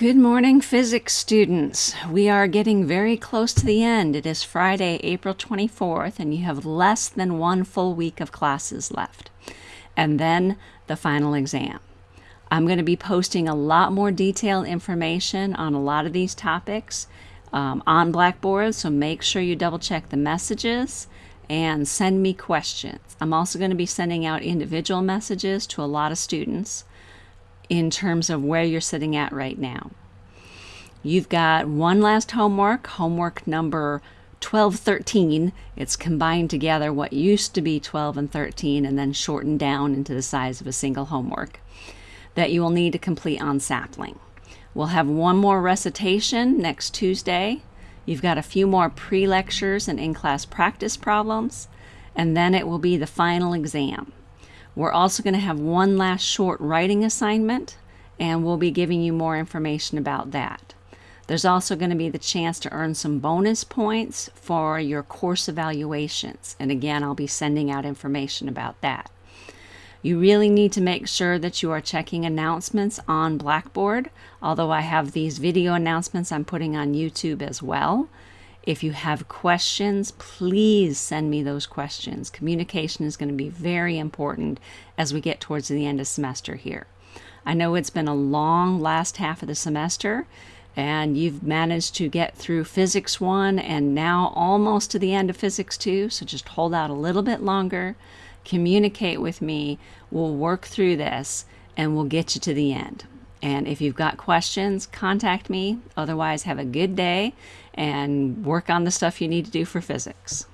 Good morning, physics students. We are getting very close to the end. It is Friday, April 24th, and you have less than one full week of classes left. And then the final exam. I'm going to be posting a lot more detailed information on a lot of these topics um, on Blackboard, so make sure you double check the messages and send me questions. I'm also going to be sending out individual messages to a lot of students in terms of where you're sitting at right now. You've got one last homework, homework number 12, 13. It's combined together what used to be 12 and 13 and then shortened down into the size of a single homework that you will need to complete on sapling. We'll have one more recitation next Tuesday. You've got a few more pre-lectures and in-class practice problems, and then it will be the final exam. We're also going to have one last short writing assignment, and we'll be giving you more information about that. There's also going to be the chance to earn some bonus points for your course evaluations. And again, I'll be sending out information about that. You really need to make sure that you are checking announcements on Blackboard, although I have these video announcements I'm putting on YouTube as well. If you have questions, please send me those questions. Communication is going to be very important as we get towards the end of semester here. I know it's been a long last half of the semester and you've managed to get through physics 1 and now almost to the end of physics 2 so just hold out a little bit longer communicate with me we'll work through this and we'll get you to the end and if you've got questions, contact me. Otherwise, have a good day and work on the stuff you need to do for physics.